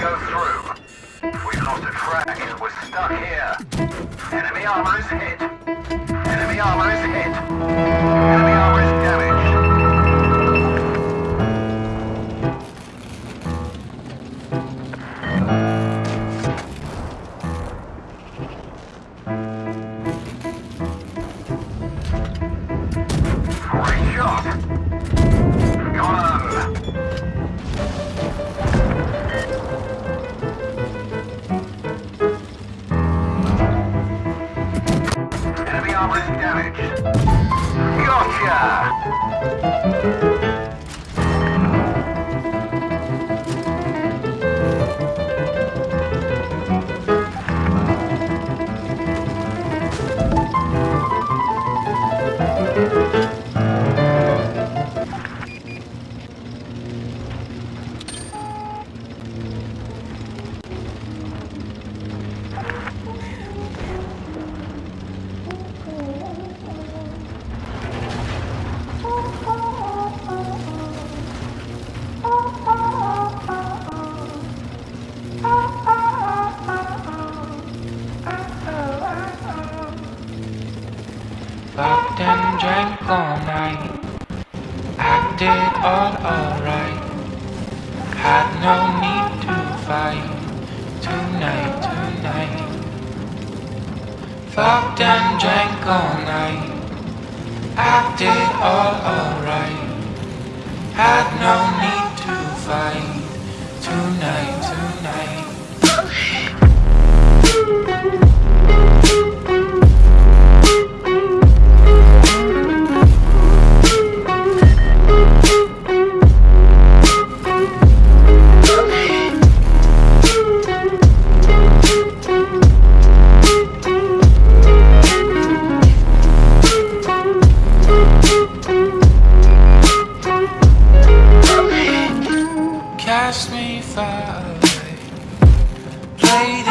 go through. We've lost a frag. We're stuck here. Enemy armor is hit. Enemy armor is hit. Gotcha! Fucked and drank all night. Acted all alright. Had no need to fight. Tonight, tonight. Fucked and drank all night. Acted all alright. Had no need to fight. Tonight, tonight. lady.